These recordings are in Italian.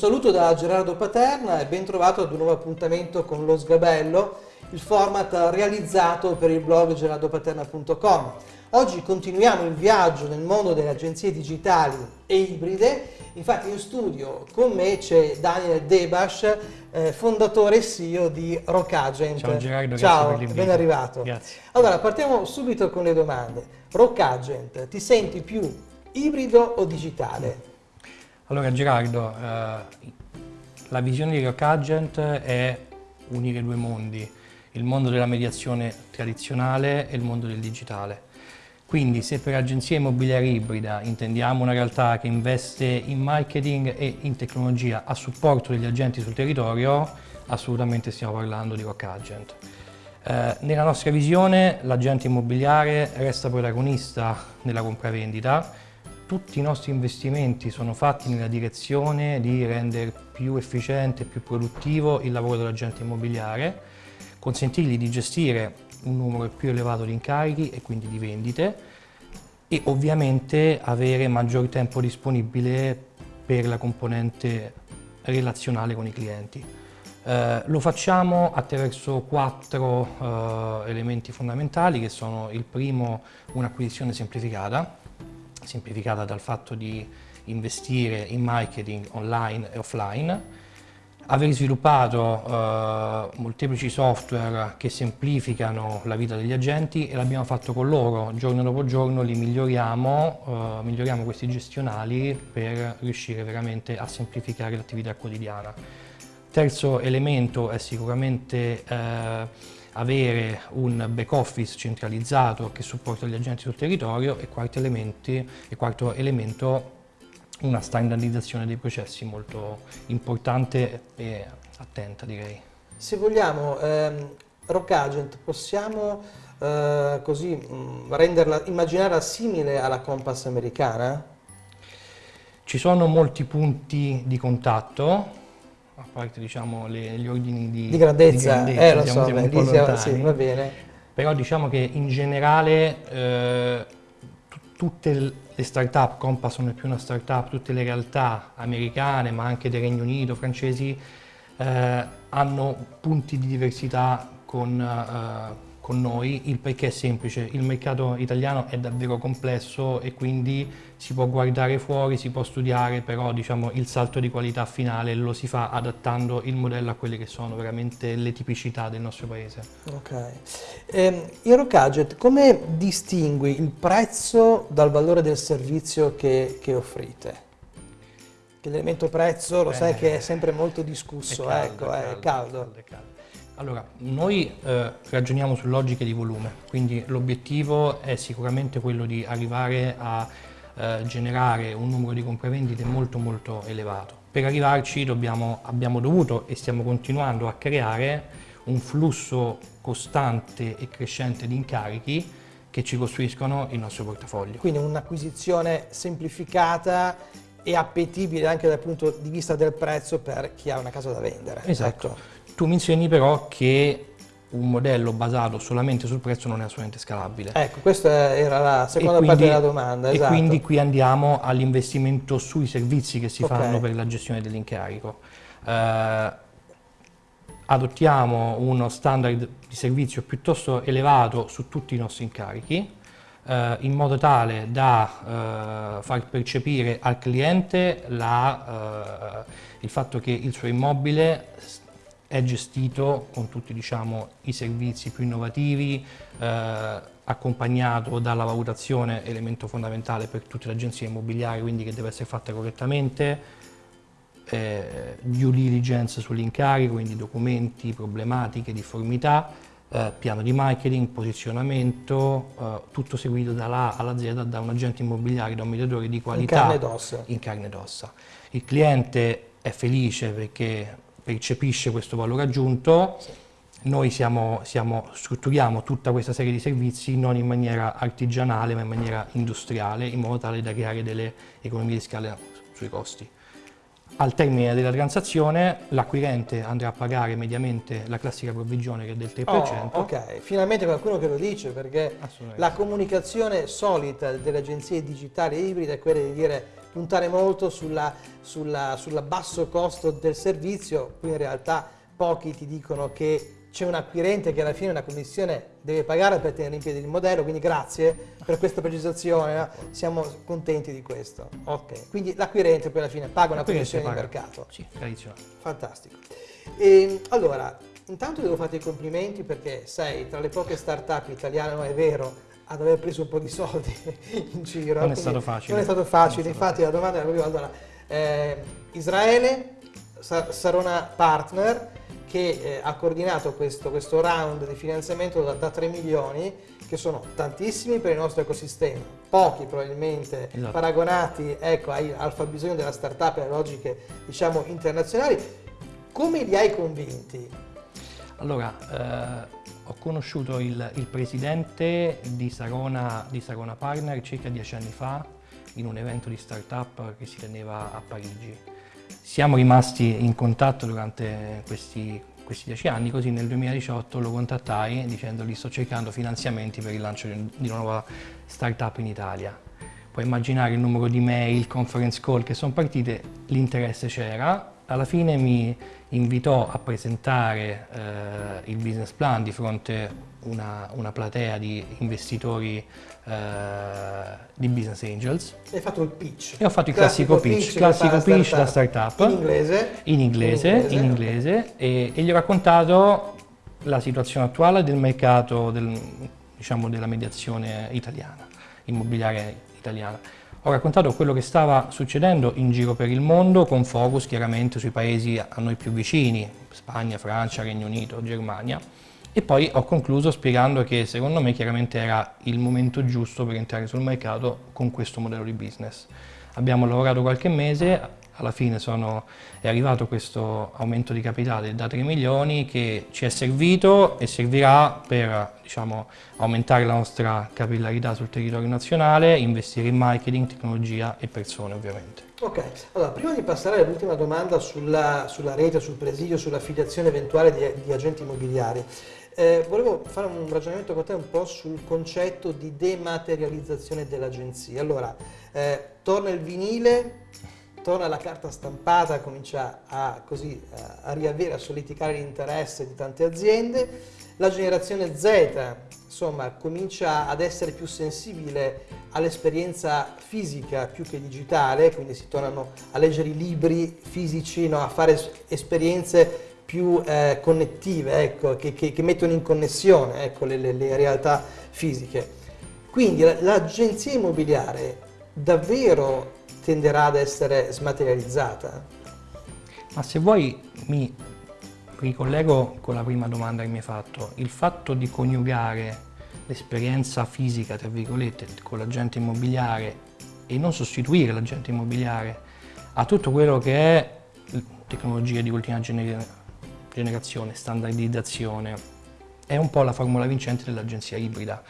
saluto da Gerardo Paterna e ben trovato ad un nuovo appuntamento con Lo Sgabello, il format realizzato per il blog gerardopaterna.com. Oggi continuiamo il viaggio nel mondo delle agenzie digitali e ibride, infatti in studio con me c'è Daniel Debash, eh, fondatore e CEO di Rockagent. Ciao Gerardo, Ciao, ben arrivato. Grazie. Allora, partiamo subito con le domande. Rockagent, ti senti più ibrido o digitale? Allora Gerardo, eh, la visione di Rockagent è unire due mondi, il mondo della mediazione tradizionale e il mondo del digitale. Quindi se per agenzia immobiliare ibrida intendiamo una realtà che investe in marketing e in tecnologia a supporto degli agenti sul territorio, assolutamente stiamo parlando di Rock Agent. Eh, nella nostra visione l'agente immobiliare resta protagonista nella compravendita, tutti i nostri investimenti sono fatti nella direzione di rendere più efficiente e più produttivo il lavoro dell'agente immobiliare, consentirgli di gestire un numero più elevato di incarichi e quindi di vendite e ovviamente avere maggior tempo disponibile per la componente relazionale con i clienti. Eh, lo facciamo attraverso quattro eh, elementi fondamentali che sono il primo un'acquisizione semplificata, semplificata dal fatto di investire in marketing online e offline, aver sviluppato eh, molteplici software che semplificano la vita degli agenti e l'abbiamo fatto con loro, giorno dopo giorno li miglioriamo, eh, miglioriamo questi gestionali per riuscire veramente a semplificare l'attività quotidiana. Terzo elemento è sicuramente eh, avere un back office centralizzato che supporta gli agenti sul territorio e quarto, elementi, e quarto elemento una standardizzazione dei processi molto importante e attenta direi. Se vogliamo, ehm, Rock Agent possiamo eh, così mh, mm, renderla, immaginarla simile alla Compass americana? Ci sono molti punti di contatto, a parte diciamo le, gli ordini di, di grandezza, di grandezza eh, lo so, beh, lì siamo, sì, va bene. Però diciamo che in generale eh, tutte le start-up, Compass non è più una start-up, tutte le realtà americane ma anche del Regno Unito, francesi, eh, hanno punti di diversità con, eh, con noi, il perché è semplice, il mercato italiano è davvero complesso e quindi si può guardare fuori, si può studiare, però diciamo, il salto di qualità finale lo si fa adattando il modello a quelle che sono veramente le tipicità del nostro paese. Ok. Eh, Eurocaget, come distingui il prezzo dal valore del servizio che, che offrite? L'elemento prezzo lo Beh, sai che è sempre molto discusso, è caldo, ecco, è caldo. È caldo. È caldo. Allora, noi eh, ragioniamo su logiche di volume, quindi l'obiettivo è sicuramente quello di arrivare a eh, generare un numero di compravendite molto molto elevato. Per arrivarci dobbiamo, abbiamo dovuto e stiamo continuando a creare un flusso costante e crescente di incarichi che ci costruiscono il nostro portafoglio. Quindi un'acquisizione semplificata e appetibile anche dal punto di vista del prezzo per chi ha una casa da vendere. Esatto. Ecco. Tu mi insegni però che un modello basato solamente sul prezzo non è assolutamente scalabile. Ecco, questa era la seconda quindi, parte della domanda. E esatto. quindi qui andiamo all'investimento sui servizi che si okay. fanno per la gestione dell'incarico. Eh, adottiamo uno standard di servizio piuttosto elevato su tutti i nostri incarichi, eh, in modo tale da eh, far percepire al cliente la, eh, il fatto che il suo immobile è gestito con tutti diciamo, i servizi più innovativi, eh, accompagnato dalla valutazione, elemento fondamentale per tutte le agenzie immobiliari, quindi che deve essere fatta correttamente, eh, due diligence sull'incarico, quindi documenti, problematiche, difformità, eh, piano di marketing, posizionamento, eh, tutto seguito dalla alla Z da un agente immobiliare, da un mediatore di qualità. In carne ed ossa. In carne ed ossa. Il cliente è felice perché percepisce questo valore aggiunto, sì. noi siamo, siamo, strutturiamo tutta questa serie di servizi non in maniera artigianale ma in maniera industriale, in modo tale da creare delle economie di scala sui costi. Al termine della transazione l'acquirente andrà a pagare mediamente la classica provvigione che è del 3%. Oh, ok, finalmente qualcuno che lo dice perché la comunicazione solita delle agenzie digitali e ibride è quella di dire puntare molto sulla, sulla, sulla basso costo del servizio, qui in realtà pochi ti dicono che c'è un acquirente che alla fine una commissione deve pagare per tenere in piedi il modello, quindi grazie per questa precisazione, no? siamo contenti di questo. Ok, quindi l'acquirente poi alla fine paga una commissione di mercato. Sì. Fantastico. E, ehm, allora, intanto devo farti i complimenti perché sei tra le poche start-up italiane, no è vero, ad aver preso un po' di soldi in giro. Non è stato facile. Non è stato facile, è stato infatti facile. la domanda era proprio allora, eh, Israele, Sarona Partner, che eh, ha coordinato questo, questo, round di finanziamento da, da, 3 milioni, che sono tantissimi per il nostro ecosistema, pochi probabilmente esatto. paragonati ecco, ai, al fabbisogno della startup e alle logiche diciamo, internazionali. Come li hai convinti? Allora, eh, ho conosciuto il, il presidente di Sarona, di Sarona Partner circa dieci anni fa in un evento di startup che si teneva a Parigi. Siamo rimasti in contatto durante questi, questi dieci anni, così nel 2018 lo contattai dicendogli sto cercando finanziamenti per il lancio di una nuova startup in Italia. Puoi immaginare il numero di mail, conference call che sono partite, l'interesse c'era, alla fine mi invitò a presentare eh, il business plan di fronte una, una, platea di investitori eh, di business angels. Hai fatto il pitch. E ho fatto il classico, classico pitch, pitch, classico pitch da startup. In inglese? In inglese, in inglese, in inglese e, e, gli ho raccontato la situazione attuale del mercato del, diciamo, della mediazione italiana, immobiliare italiana. Ho raccontato quello che stava succedendo in giro per il mondo con focus chiaramente sui paesi a noi più vicini, Spagna, Francia, Regno Unito, Germania e poi ho concluso spiegando che secondo me chiaramente era il momento giusto per entrare sul mercato con questo modello di business. Abbiamo lavorato qualche mese, alla fine sono, è arrivato questo aumento di capitale da 3 milioni che ci è servito e servirà per diciamo, aumentare la nostra capillarità sul territorio nazionale, investire in marketing, tecnologia e persone ovviamente. Ok, allora prima di passare all'ultima domanda sulla, sulla, rete, sul presidio, sull'affiliazione eventuale di, di agenti immobiliari, eh, volevo fare un ragionamento con te un po' sul concetto di dematerializzazione dell'agenzia. Allora, eh, torna il vinile, torna la carta stampata, comincia a, così, a riavere, a soliticare l'interesse di tante aziende, la generazione Z insomma, comincia ad essere più sensibile all'esperienza fisica più che digitale, quindi si tornano a leggere i libri fisici, no? a fare esperienze più eh, connettive, ecco, che, che, che, mettono in connessione ecco, le, le, le realtà fisiche. Quindi l'agenzia immobiliare davvero tenderà ad essere smaterializzata? Ma se vuoi mi ricollego con la prima domanda che mi hai fatto. Il fatto di coniugare l'esperienza fisica, tra virgolette, con l'agente immobiliare e non sostituire l'agente immobiliare a tutto quello che è tecnologia di ultima generazione, standardizzazione, è un po' la formula vincente dell'agenzia ibrida.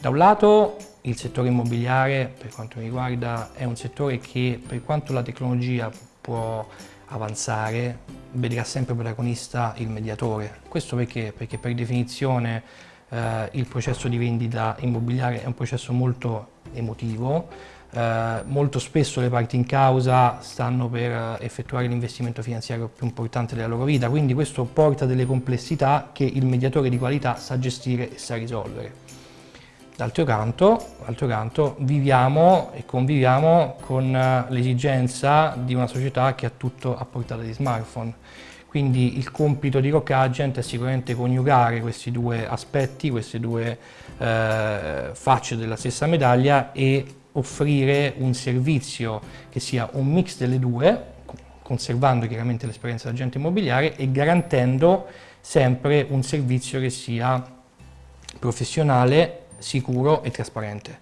Da un lato il settore immobiliare, per quanto mi riguarda, è un settore che per quanto la tecnologia può avanzare, vedrà sempre protagonista il mediatore. Questo perché? Perché per definizione eh, il processo di vendita immobiliare è un processo molto emotivo, eh, molto spesso le parti in causa stanno per effettuare l'investimento finanziario più importante della loro vita, quindi questo porta delle complessità che il mediatore di qualità sa gestire e sa risolvere. D'altro canto, canto, viviamo e conviviamo con eh, l'esigenza di una società che ha tutto a portata di smartphone. Quindi il compito di Rock Agent è sicuramente coniugare questi due aspetti, queste due eh, facce della stessa medaglia e offrire un servizio che sia un mix delle due, conservando chiaramente l'esperienza dell'agente immobiliare e garantendo sempre un servizio che sia professionale sicuro e trasparente.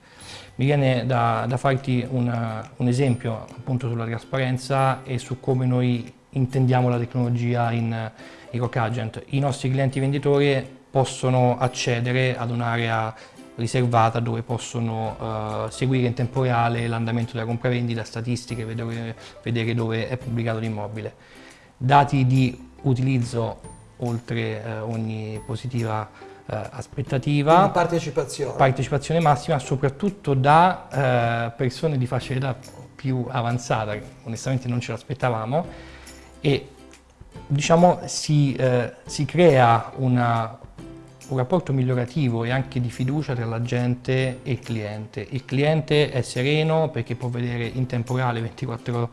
Mi viene da, da farti una, un esempio appunto sulla trasparenza e su come noi intendiamo la tecnologia in, in Rock Agent. I nostri clienti venditori possono accedere ad un'area riservata dove possono uh, seguire in tempo reale l'andamento della compravendita, statistiche, vedere, vedere dove è pubblicato l'immobile. Dati di utilizzo oltre uh, ogni positiva eh, aspettativa. Partecipazione. Partecipazione massima soprattutto da persone di fascia d'età più avanzata, onestamente non ce l'aspettavamo, e diciamo si, si crea una, un rapporto migliorativo e anche di fiducia tra la gente e il cliente. Il cliente è sereno perché può vedere in tempo reale 24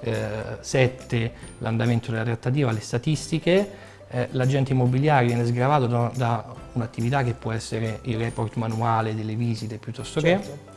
eh, 7 l'andamento della trattativa, le statistiche, eh, l'agente immobiliare viene sgravato da, da un'attività che può essere il report manuale delle visite piuttosto certo. che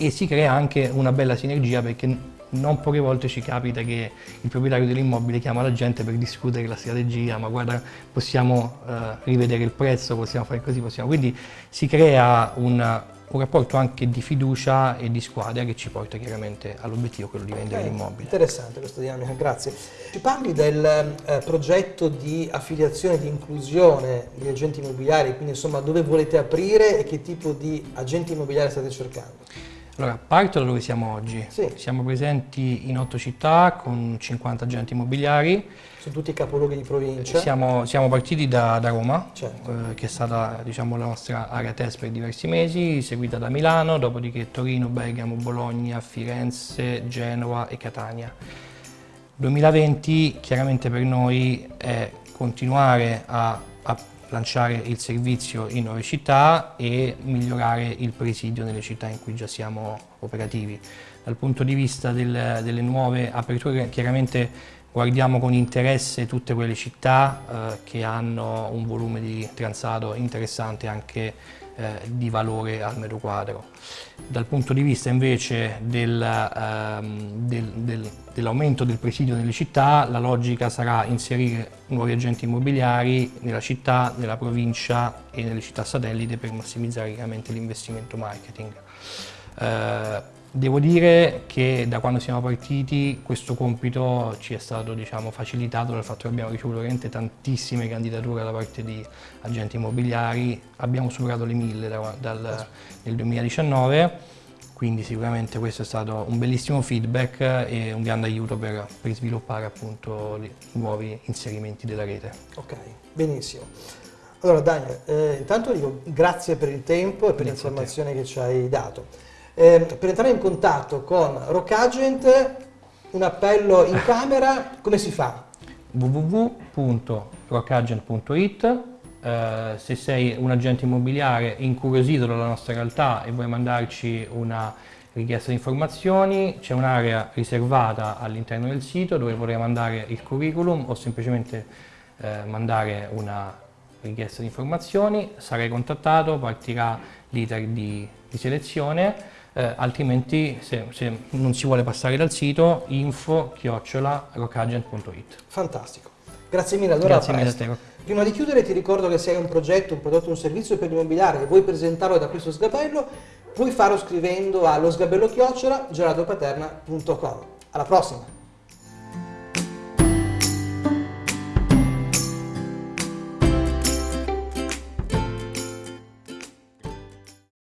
e si crea anche una bella sinergia perché non poche volte ci capita che il proprietario dell'immobile chiama la gente per discutere la strategia, ma guarda possiamo uh, rivedere il prezzo, possiamo fare così, possiamo... Quindi si crea un, un, rapporto anche di fiducia e di squadra che ci porta chiaramente all'obiettivo, quello di vendere okay. l'immobile. Interessante questa dinamica, grazie. Ci parli del eh, progetto di affiliazione e di inclusione degli agenti immobiliari, quindi insomma dove volete aprire e che tipo di agenti immobiliari state cercando? Allora, parto da dove siamo oggi. Sì. Siamo presenti in otto città con 50 agenti immobiliari. Sono tutti capoluoghi di provincia? Siamo, siamo partiti da, da Roma, certo. eh, che è stata diciamo, la nostra area test per diversi mesi, seguita da Milano, dopodiché Torino, Bergamo, Bologna, Firenze, Genova e Catania. 2020 chiaramente per noi è continuare a, a lanciare il servizio in nuove città e migliorare il presidio nelle città in cui già siamo operativi. Dal punto di vista del, delle nuove aperture chiaramente guardiamo con interesse tutte quelle città eh, che hanno un volume di transato interessante anche eh, di valore al metro quadro. Dal punto di vista invece del, ehm, del, del, dell'aumento del presidio nelle città, la logica sarà inserire nuovi agenti immobiliari nella città, nella provincia e nelle città satellite per massimizzare chiaramente l'investimento marketing. Eh, Devo dire che da quando siamo partiti questo compito ci è stato diciamo, facilitato dal fatto che abbiamo ricevuto veramente tantissime candidature da parte di agenti immobiliari, abbiamo superato le mille da, dal, nel 2019, quindi sicuramente questo è stato un bellissimo feedback e un grande aiuto per, per sviluppare appunto i nuovi inserimenti della rete. Ok, benissimo. Allora Daniel, eh, intanto dico grazie per il tempo e per l'informazione che ci hai dato. Eh, per entrare in contatto con Rockagent, un appello in camera, come si fa? www.rockagent.it eh, se sei un agente immobiliare incuriosito dalla nostra realtà e vuoi mandarci una richiesta di informazioni, c'è un'area riservata all'interno del sito dove potrai mandare il curriculum o semplicemente eh, mandare una richiesta di informazioni, sarai contattato, partirà l'iter di, di selezione eh, altrimenti se, se, non si vuole passare dal sito info-rockagent.it Fantastico, grazie mille allora grazie mille a te. Prima di chiudere ti ricordo che se hai un progetto, un prodotto, un servizio per l'immobiliare e vuoi presentarlo da questo sgabello, puoi farlo scrivendo allo sgabello chiocciola gelatopaterna.com. Alla prossima!